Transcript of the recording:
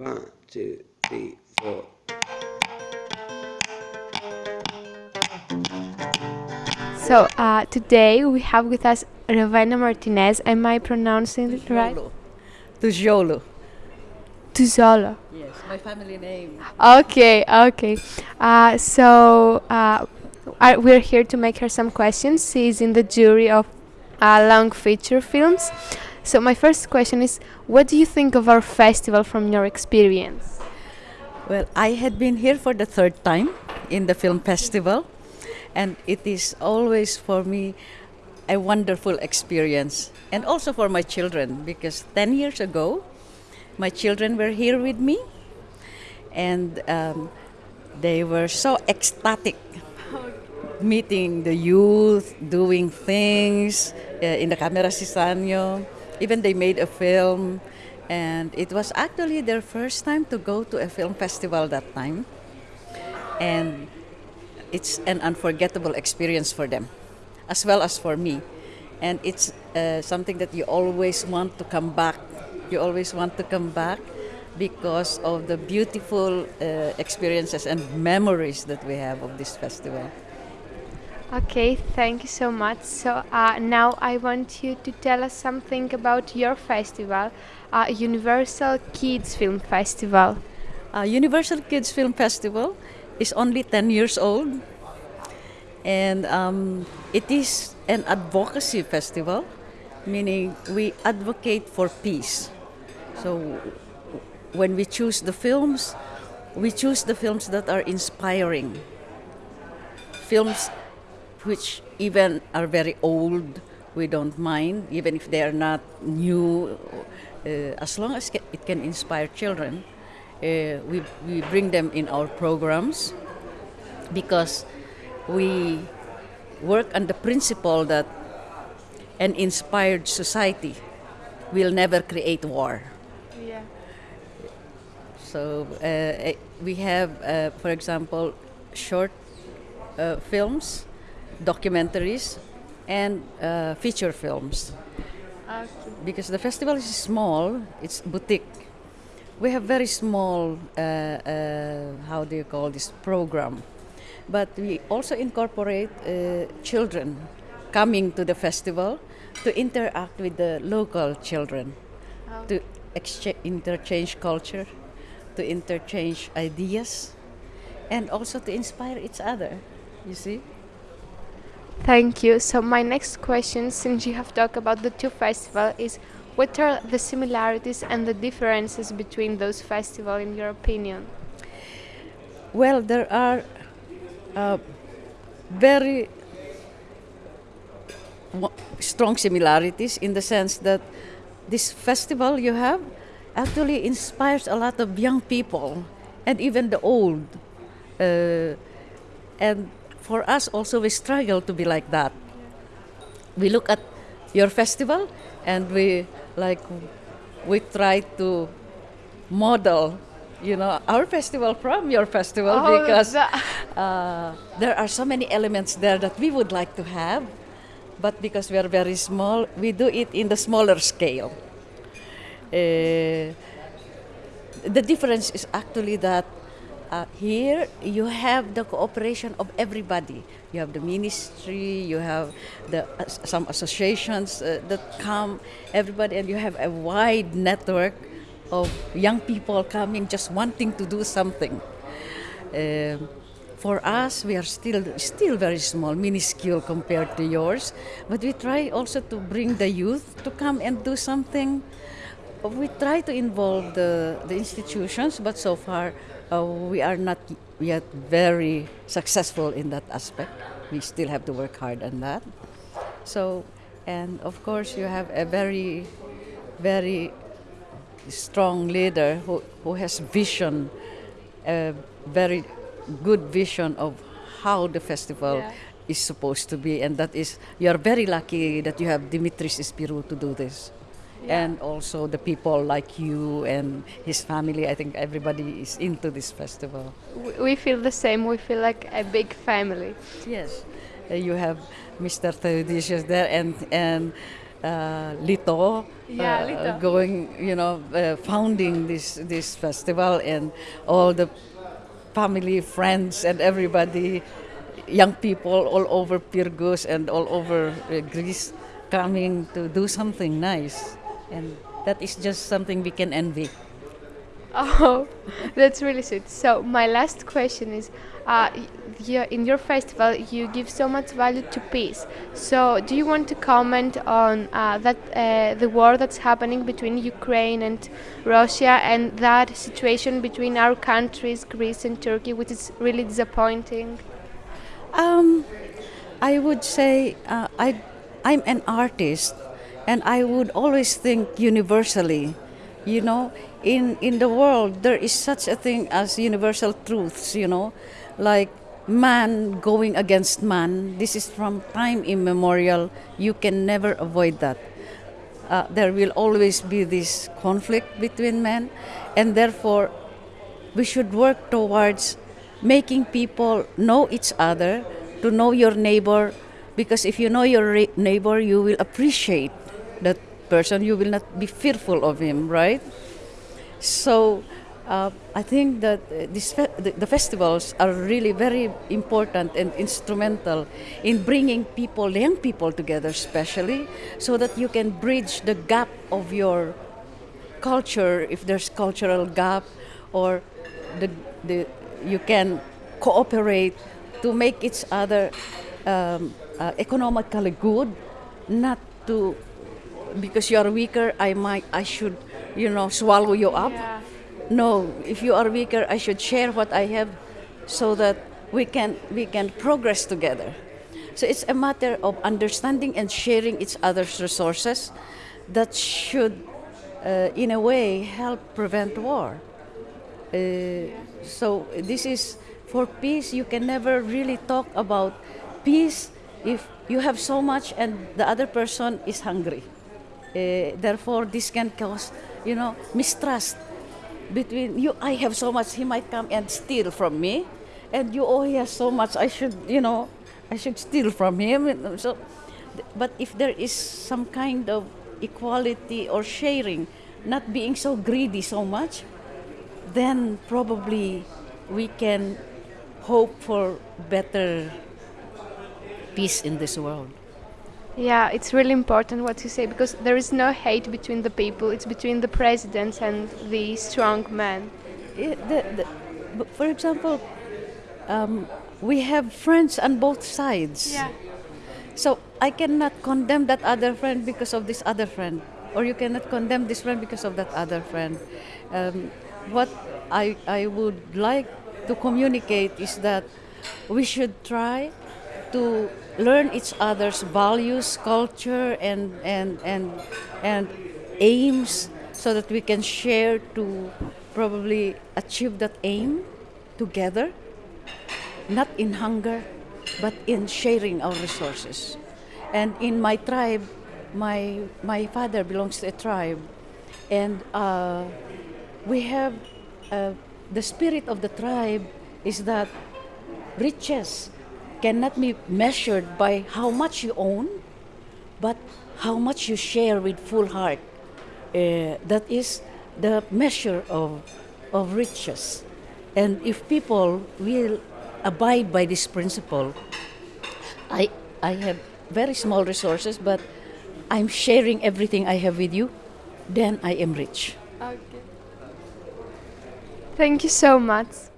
One, two, three, four. So uh, today we have with us Ravena Martinez. Am I pronouncing it right? Tujolo. Tuzolo. Yes, my family name. Okay, okay. Uh, so uh, I, we're here to make her some questions. She's in the jury of uh, long feature films. So my first question is, what do you think of our festival from your experience? Well, I had been here for the third time in the film festival, and it is always for me a wonderful experience, and also for my children because 10 years ago, my children were here with me, and um, they were so ecstatic meeting the youth, doing things uh, in the Camera Zizanio. Even they made a film, and it was actually their first time to go to a film festival that time. And it's an unforgettable experience for them, as well as for me. And it's uh, something that you always want to come back. You always want to come back because of the beautiful uh, experiences and memories that we have of this festival. Okay, thank you so much. So uh, now I want you to tell us something about your festival, uh, Universal Kids Film Festival. Uh, Universal Kids Film Festival is only 10 years old, and um, it is an advocacy festival, meaning we advocate for peace. So when we choose the films, we choose the films that are inspiring. Films which even are very old, we don't mind, even if they are not new, uh, as long as it can inspire children. Uh, we, we bring them in our programs because we work on the principle that an inspired society will never create war. Yeah. So uh, we have, uh, for example, short uh, films, documentaries, and uh, feature films. Okay. Because the festival is small, it's boutique. We have very small, uh, uh, how do you call this program? But we also incorporate children coming to the festival to interact with the local children, Oh. to exchange, interchange culture, to interchange ideas, and also to inspire each other. You see? Thank you. So my next question, since you have talked about the two festivals, is what are the similarities and the differences between those festivals, in your opinion? Well, there are uh, very strong similarities in the sense that this festival you have actually inspires a lot of young people and even the old. Uh, and for us also, we struggle to be like that. We look at your festival and we like we try to model you know our festival from your festival Oh, because uh, there are so many elements there that we would like to have but because we are very small we do it in the smaller scale uh, the difference is actually that uh, here you have the cooperation of everybody. You have the ministry, you have the uh, some associations uh, that come, everybody, and you have a wide network of young people coming, just wanting to do something. Um for us, we are still still very small, minuscule compared to yours, but we try also to bring the youth to come and do something we try to involve the, the institutions, but so far uh, we are not yet very successful in that aspect. We still have to work hard on that. So, and of course, you have a very, very strong leader who, who has vision, a very good vision of how the festival Yeah. is supposed to be, and that is you are very lucky that you have Dimitris Spyrou to do this and also the people like you and his family. I think everybody is into this festival. We feel the same. We feel like a big family. Yes, uh, you have Mr. Theodosius there, and and uh, Lito, Yeah, uh, Lito. going, you know, uh, founding this this festival, and all the family, friends, and everybody, young people all over Pyrgos and all over uh, Greece, coming to do something nice, and that is just something we can envy. Oh, that's really sweet. So my last question is, uh, y- in your festival, you give so much value to peace. So do you want to comment on uh, that uh, the war that's happening between Ukraine and Russia, and that situation between our countries, Greece and Turkey, which is really disappointing? Um, I would say uh, I, I'm an artist, and I would always think universally. You know, in in the world there is such a thing as universal truths. You know, like man going against man. This is from time immemorial. You can never avoid that. Uh, there will always be this conflict between men, and therefore we should work towards making people know each other, to know your neighbor, because if you know your neighbor, you will appreciate that person. You will not be fearful of him, right? So uh, I think that uh, this fe- the, the festivals are really very important and instrumental in bringing people, young people together, especially, so that you can bridge the gap of your culture if there's cultural gap or the, the you can cooperate to make each other um, uh, economically good not to because you are weaker i might i should you know swallow you up. No if you are weaker i should share what i have so that we can we can progress together. So it's a matter of understanding and sharing each other's resources that should uh, in a way help prevent war. Uh, so this is for peace you can never really talk about peace if you have so much and the other person is hungry Eh, therefore this can cause you know mistrust between you. I have so much he might come and steal from me. And you oh he has so much i should you know i should steal from him. So but if there is some kind of equality or sharing not being so greedy so much then probably we can hope for better peace in this world Yeah, it's really important what you say because there is no hate between the people. It's between the presidents and the strong men. The, the, for example, um, we have friends on both sides. Yeah. So I cannot condemn that other friend because of this other friend, or you cannot condemn this friend because of that other friend. Um, what I, I would like to communicate is that we should try to learn each other's values, culture, and, and, and, and aims so that we can share to probably achieve that aim together not in hunger, but in sharing our resources. And in my tribe, my my father belongs to a tribe, and uh, we have uh, the spirit of the tribe is that riches cannot be measured by how much you own, but how much you share with full heart. Uh, that is the measure of, of riches. And if people will abide by this principle, I, I have very small resources, but I'm sharing everything I have with you, then I am rich. Thank you so much.